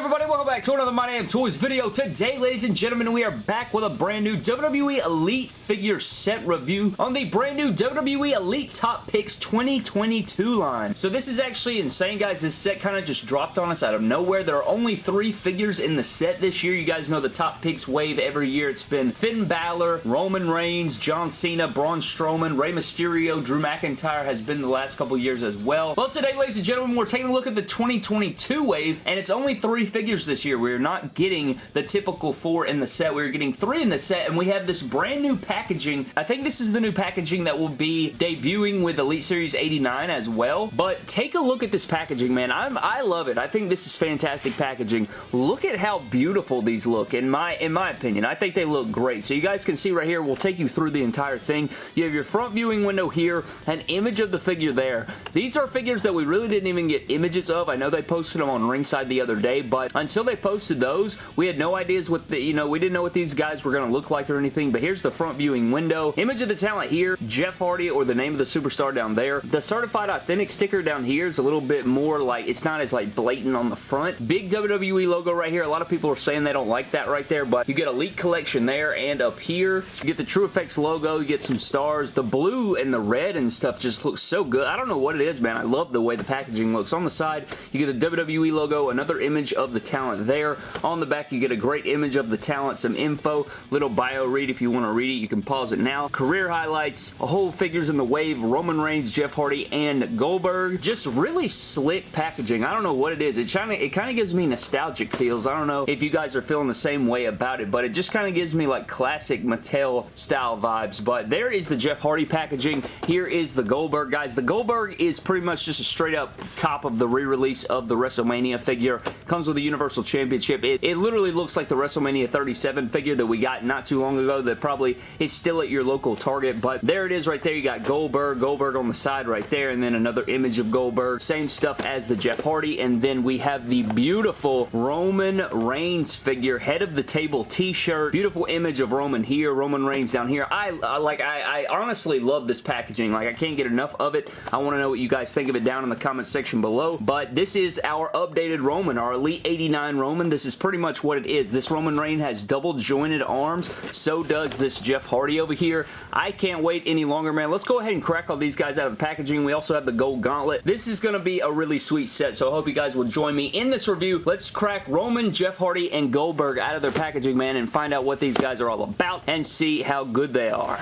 everybody? Welcome back to another My Damn Toys video. Today, ladies and gentlemen, we are back with a brand new WWE Elite figure set review on the brand new WWE Elite Top Picks 2022 line. So this is actually insane, guys. This set kind of just dropped on us out of nowhere. There are only three figures in the set this year. You guys know the Top Picks wave every year. It's been Finn Balor, Roman Reigns, John Cena, Braun Strowman, Rey Mysterio, Drew McIntyre has been the last couple years as well. Well, today, ladies and gentlemen, we're taking a look at the 2022 wave, and it's only three figures this year. We're not getting the typical four in the set. We're getting three in the set, and we have this brand new packaging. I think this is the new packaging that will be debuting with Elite Series 89 as well, but take a look at this packaging, man. I'm, I love it. I think this is fantastic packaging. Look at how beautiful these look, in my, in my opinion. I think they look great. So you guys can see right here, we'll take you through the entire thing. You have your front viewing window here, an image of the figure there. These are figures that we really didn't even get images of. I know they posted them on Ringside the other day, but until they posted those, we had no ideas what the, you know, we didn't know what these guys were going to look like or anything, but here's the front viewing window. Image of the talent here, Jeff Hardy or the name of the superstar down there. The certified authentic sticker down here is a little bit more like, it's not as like blatant on the front. Big WWE logo right here. A lot of people are saying they don't like that right there, but you get Elite Collection there and up here. You get the True Effects logo, you get some stars. The blue and the red and stuff just looks so good. I don't know what it is, man. I love the way the packaging looks. On the side, you get the WWE logo, another image of the the talent there. On the back, you get a great image of the talent, some info, little bio read if you want to read it. You can pause it now. Career highlights, a whole figures in the wave, Roman Reigns, Jeff Hardy, and Goldberg. Just really slick packaging. I don't know what it is. It kind of it kind of gives me nostalgic feels. I don't know if you guys are feeling the same way about it, but it just kind of gives me like classic Mattel style vibes. But there is the Jeff Hardy packaging. Here is the Goldberg, guys. The Goldberg is pretty much just a straight up cop of the re-release of the WrestleMania figure. Comes with a Universal Championship. It, it literally looks like the WrestleMania 37 figure that we got not too long ago that probably is still at your local Target, but there it is right there. You got Goldberg, Goldberg on the side right there, and then another image of Goldberg. Same stuff as the Jeff Hardy, and then we have the beautiful Roman Reigns figure, head of the table t-shirt. Beautiful image of Roman here, Roman Reigns down here. I, I like, I, I honestly love this packaging. Like, I can't get enough of it. I want to know what you guys think of it down in the comment section below, but this is our updated Roman, our Elite 80 89 Roman. This is pretty much what it is. This Roman Reign has double jointed arms. So does this Jeff Hardy over here. I can't wait any longer, man. Let's go ahead and crack all these guys out of the packaging. We also have the gold gauntlet. This is going to be a really sweet set, so I hope you guys will join me in this review. Let's crack Roman, Jeff Hardy, and Goldberg out of their packaging, man, and find out what these guys are all about and see how good they are.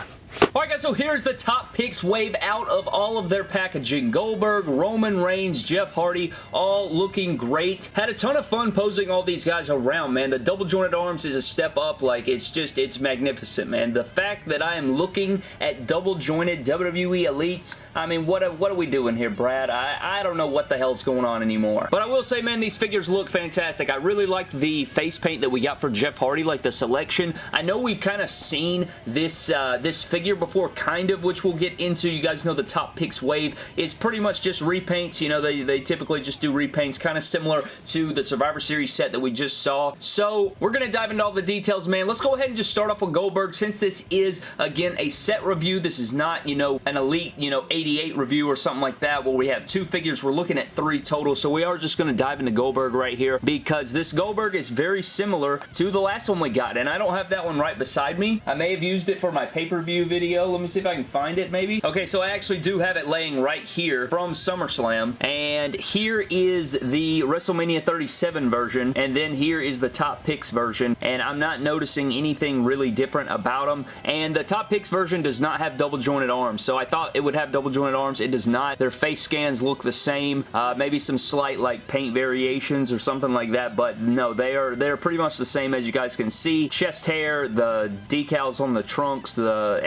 Alright guys, so here's the top picks wave out of all of their packaging. Goldberg, Roman Reigns, Jeff Hardy, all looking great. Had a ton of fun posing all these guys around, man. The double jointed arms is a step up. Like, it's just, it's magnificent, man. The fact that I am looking at double jointed WWE Elites, I mean, what what are we doing here, Brad? I, I don't know what the hell's going on anymore. But I will say, man, these figures look fantastic. I really like the face paint that we got for Jeff Hardy, like the selection. I know we've kind of seen this, uh, this figure figure before, kind of, which we'll get into. You guys know the Top Picks Wave is pretty much just repaints. You know, they, they typically just do repaints, kind of similar to the Survivor Series set that we just saw. So, we're going to dive into all the details, man. Let's go ahead and just start off with Goldberg. Since this is, again, a set review, this is not, you know, an Elite, you know, 88 review or something like that where we have two figures. We're looking at three total, so we are just going to dive into Goldberg right here because this Goldberg is very similar to the last one we got, and I don't have that one right beside me. I may have used it for my pay-per-view video. Let me see if I can find it maybe. Okay, so I actually do have it laying right here from SummerSlam. And here is the WrestleMania 37 version. And then here is the Top Picks version. And I'm not noticing anything really different about them. And the Top Picks version does not have double jointed arms. So I thought it would have double jointed arms. It does not. Their face scans look the same. Uh, maybe some slight like paint variations or something like that. But no, they are they're pretty much the same as you guys can see. Chest hair, the decals on the trunks, the.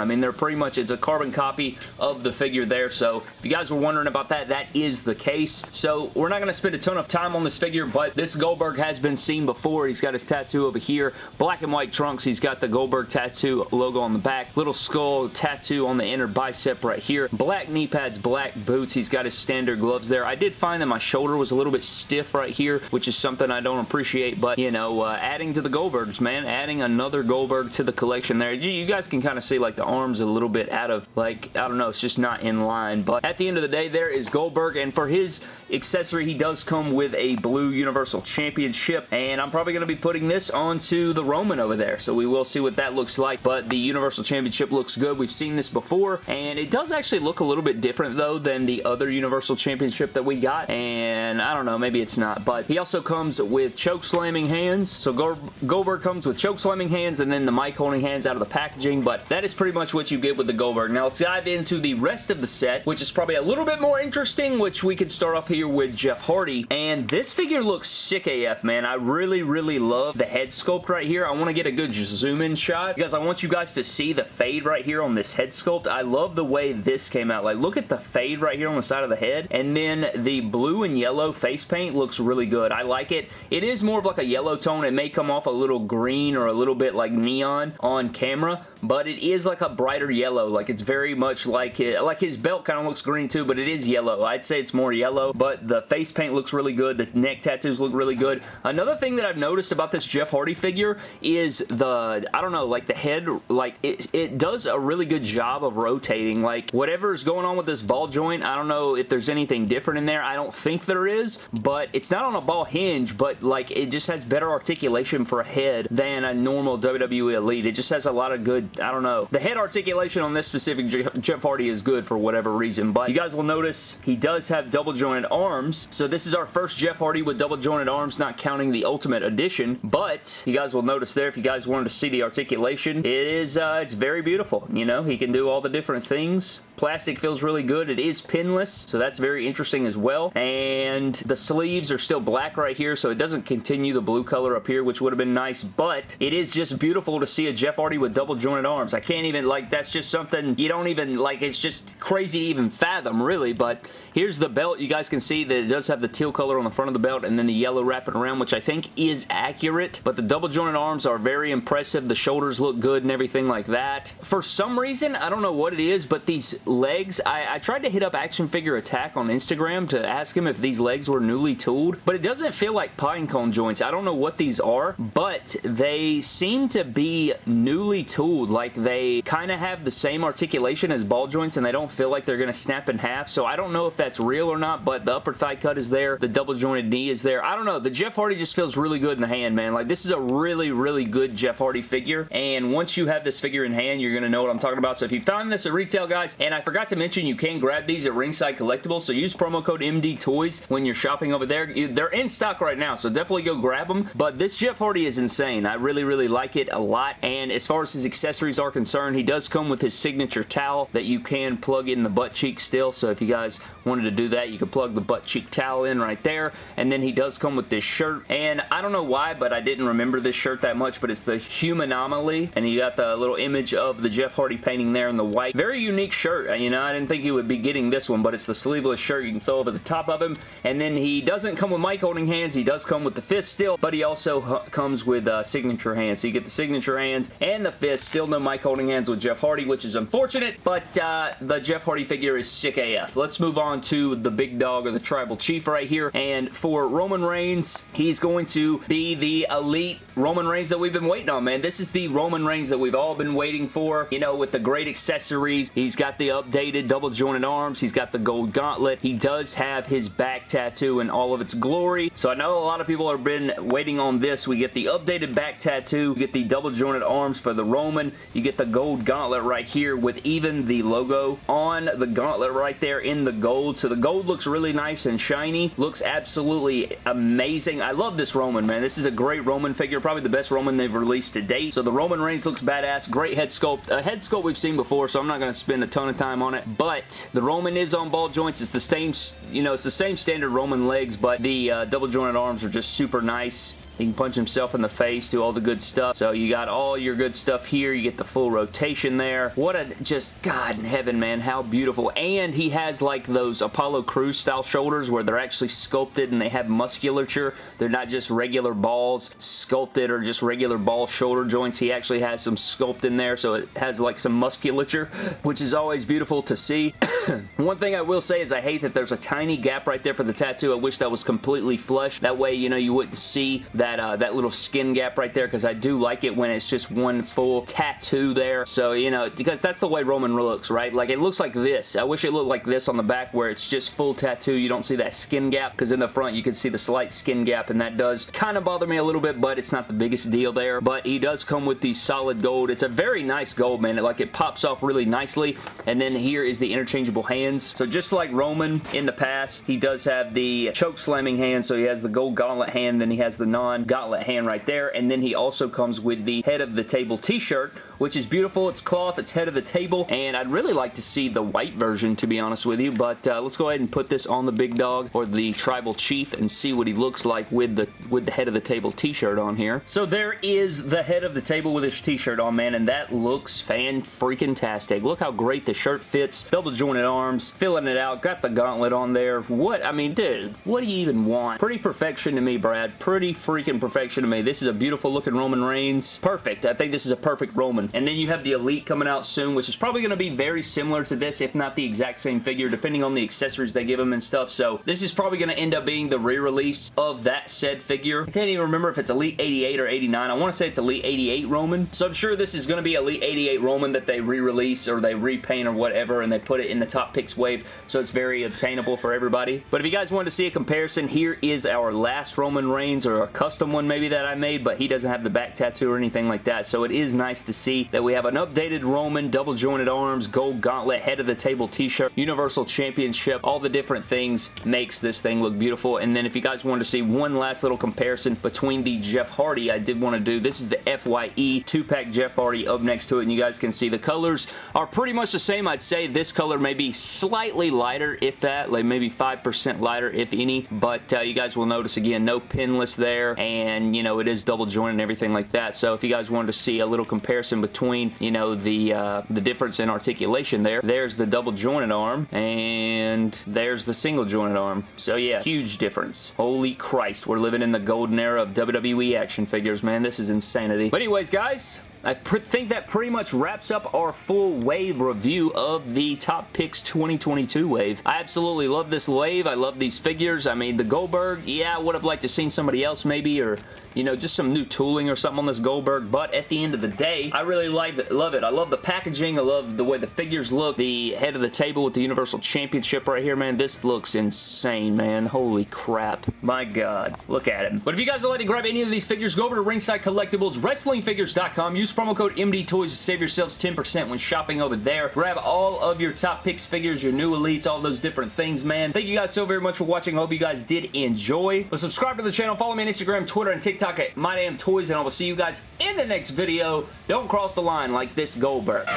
I mean, they're pretty much, it's a carbon copy of the figure there. So if you guys were wondering about that, that is the case. So we're not going to spend a ton of time on this figure, but this Goldberg has been seen before. He's got his tattoo over here. Black and white trunks. He's got the Goldberg tattoo logo on the back. Little skull tattoo on the inner bicep right here. Black knee pads, black boots. He's got his standard gloves there. I did find that my shoulder was a little bit stiff right here, which is something I don't appreciate, but, you know, uh, adding to the Goldbergs, man. Adding another Goldberg to the collection there. You, you guys can kind of see, like, the arms a little bit out of, like, I don't know, it's just not in line. But at the end of the day, there is Goldberg, and for his accessory, he does come with a blue Universal Championship, and I'm probably going to be putting this onto the Roman over there, so we will see what that looks like, but the Universal Championship looks good. We've seen this before, and it does actually look a little bit different, though, than the other Universal Championship that we got, and I don't know, maybe it's not, but he also comes with choke slamming hands, so Goldberg comes with choke slamming hands, and then the mic holding hands out of the packaging, but that is pretty much what you get with the Goldberg. Now, let's dive into the rest of the set, which is probably a little bit more interesting, which we can start off here with Jeff Hardy, and this figure looks sick AF, man. I really, really love the head sculpt right here. I want to get a good zoom in shot because I want you guys to see the fade right here on this head sculpt. I love the way this came out. Like, look at the fade right here on the side of the head, and then the blue and yellow face paint looks really good. I like it. It is more of like a yellow tone. It may come off a little green or a little bit like neon on camera, but it is like a brighter yellow. Like, it's very much like it. Like, his belt kind of looks green too, but it is yellow. I'd say it's more yellow, but the face paint looks really good. The neck tattoos look really good. Another thing that I've noticed about this Jeff Hardy figure is the, I don't know, like the head, like it, it does a really good job of rotating. Like whatever's going on with this ball joint, I don't know if there's anything different in there. I don't think there is, but it's not on a ball hinge, but like it just has better articulation for a head than a normal WWE Elite. It just has a lot of good, I don't know. The head articulation on this specific Jeff Hardy is good for whatever reason, but you guys will notice he does have double jointed arms, so this is our first Jeff Hardy with double jointed arms, not counting the Ultimate Edition, but you guys will notice there, if you guys wanted to see the articulation, it is, uh, it's very beautiful. You know, he can do all the different things. Plastic feels really good. It is pinless, so that's very interesting as well. And the sleeves are still black right here, so it doesn't continue the blue color up here, which would have been nice, but it is just beautiful to see a Jeff Hardy with double jointed arms. I can't even, like, that's just something you don't even, like, it's just crazy to even fathom, really, but Here's the belt. You guys can see that it does have the teal color on the front of the belt and then the yellow wrapping around, which I think is accurate. But the double jointed arms are very impressive. The shoulders look good and everything like that. For some reason, I don't know what it is, but these legs, I, I tried to hit up Action Figure Attack on Instagram to ask him if these legs were newly tooled, but it doesn't feel like pine cone joints. I don't know what these are, but they seem to be newly tooled. Like they kind of have the same articulation as ball joints and they don't feel like they're going to snap in half. So I don't know if that's real or not, but the upper thigh cut is there. The double jointed knee is there. I don't know. The Jeff Hardy just feels really good in the hand, man. Like, this is a really, really good Jeff Hardy figure, and once you have this figure in hand, you're going to know what I'm talking about. So if you found this at retail, guys, and I forgot to mention you can grab these at Ringside Collectibles, so use promo code MD Toys when you're shopping over there. They're in stock right now, so definitely go grab them, but this Jeff Hardy is insane. I really, really like it a lot, and as far as his accessories are concerned, he does come with his signature towel that you can plug in the butt cheek still, so if you guys wanted to do that, you could plug the butt cheek towel in right there. And then he does come with this shirt. And I don't know why, but I didn't remember this shirt that much, but it's the Humanomaly. And you got the little image of the Jeff Hardy painting there in the white. Very unique shirt. Uh, you know, I didn't think he would be getting this one, but it's the sleeveless shirt you can throw over the top of him. And then he doesn't come with mic holding hands. He does come with the fist still, but he also comes with uh, signature hands. So you get the signature hands and the fist. Still no mic holding hands with Jeff Hardy, which is unfortunate, but uh, the Jeff Hardy figure is sick AF. Let's move on to the big dog or the tribal chief right here. And for Roman Reigns, he's going to be the elite Roman Reigns that we've been waiting on, man. This is the Roman Reigns that we've all been waiting for, you know, with the great accessories. He's got the updated double jointed arms. He's got the gold gauntlet. He does have his back tattoo in all of its glory. So I know a lot of people have been waiting on this. We get the updated back tattoo. You get the double jointed arms for the Roman. You get the gold gauntlet right here with even the logo on the gauntlet right there in the gold. So the gold looks really nice and shiny. Looks absolutely amazing. I love this Roman, man. This is a great Roman figure. Probably the best Roman they've released to date. So the Roman Reigns looks badass. Great head sculpt. A head sculpt we've seen before, so I'm not going to spend a ton of time on it. But the Roman is on ball joints. It's the same, you know, it's the same standard Roman legs, but the uh, double jointed arms are just super nice. He can punch himself in the face, do all the good stuff. So you got all your good stuff here. You get the full rotation there. What a, just, God in heaven, man. How beautiful. And he has like those Apollo Crews style shoulders where they're actually sculpted and they have musculature. They're not just regular balls sculpted or just regular ball shoulder joints. He actually has some sculpt in there so it has like some musculature, which is always beautiful to see. One thing I will say is I hate that there's a tiny gap right there for the tattoo. I wish that was completely flush. That way, you know, you wouldn't see that that, uh, that little skin gap right there because I do like it when it's just one full tattoo there. So, you know, because that's the way Roman looks, right? Like, it looks like this. I wish it looked like this on the back where it's just full tattoo. You don't see that skin gap because in the front you can see the slight skin gap and that does kind of bother me a little bit, but it's not the biggest deal there. But he does come with the solid gold. It's a very nice gold, man. It, like, it pops off really nicely. And then here is the interchangeable hands. So just like Roman in the past, he does have the choke slamming hand. So he has the gold gauntlet hand, then he has the non-gauntlet hand right there. And then he also comes with the head of the table t-shirt, which is beautiful. It's cloth, it's head of the table, and I'd really like to see the white version, to be honest with you, but uh, let's go ahead and put this on the big dog, or the tribal chief, and see what he looks like with the with the head of the table t-shirt on here. So there is the head of the table with his t-shirt on, man, and that looks fan-freaking-tastic. Look how great the shirt fits. Double jointed arms, filling it out, got the gauntlet on there. What? I mean, dude, what do you even want? Pretty perfection to me, Brad. Pretty freaking perfection to me. This is a beautiful looking Roman Reigns. Perfect. I think this is a perfect Roman. Mm-hmm. And then you have the Elite coming out soon, which is probably going to be very similar to this, if not the exact same figure, depending on the accessories they give them and stuff. So this is probably going to end up being the re-release of that said figure. I can't even remember if it's Elite 88 or 89. I want to say it's Elite 88 Roman. So I'm sure this is going to be Elite 88 Roman that they re-release or they repaint or whatever and they put it in the top picks wave so it's very obtainable for everybody. But if you guys wanted to see a comparison, here is our last Roman Reigns or a custom one maybe that I made, but he doesn't have the back tattoo or anything like that. So it is nice to see that we have an updated Roman, double jointed arms, gold gauntlet, head of the table t-shirt, Universal Championship, all the different things makes this thing look beautiful. And then if you guys wanted to see one last little comparison between the Jeff Hardy I did want to do, this is the FYE 2-pack Jeff Hardy up next to it, and you guys can see the colors are pretty much the same. I'd say this color may be slightly lighter, if that, like maybe 5% lighter, if any, but uh, you guys will notice again, no pinless there, and you know, it is double jointed and everything like that. So if you guys wanted to see a little comparison between, you know, the, uh, the difference in articulation there. There's the double jointed arm, and there's the single jointed arm. So yeah, huge difference. Holy Christ, we're living in the golden era of WWE action figures, man. This is insanity. But anyways, guys, I think that pretty much wraps up our full wave review of the Top Picks 2022 wave. I absolutely love this wave. I love these figures. I mean, the Goldberg, yeah, I would have liked to seen somebody else maybe, or, you know, just some new tooling or something on this Goldberg, but at the end of the day, I really like it, love it. I love the packaging. I love the way the figures look. The head of the table with the Universal Championship right here, man. This looks insane, man. Holy crap. My God. Look at him. But if you guys would like to grab any of these figures, go over to Ringside Collectibles, WrestlingFigures.com. Use promo code MDTOYS to save yourselves 10% when shopping over there. Grab all of your top picks figures, your new elites, all those different things, man. Thank you guys so very much for watching. Hope you guys did enjoy. But subscribe to the channel. Follow me on Instagram, Twitter, and TikTok at MyDamnToys, and I will see you guys in the next video. Don't cross the line like this Goldberg.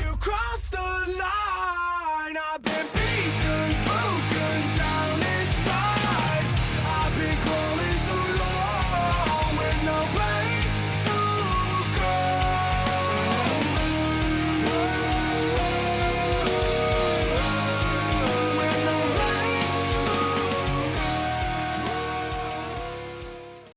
You cross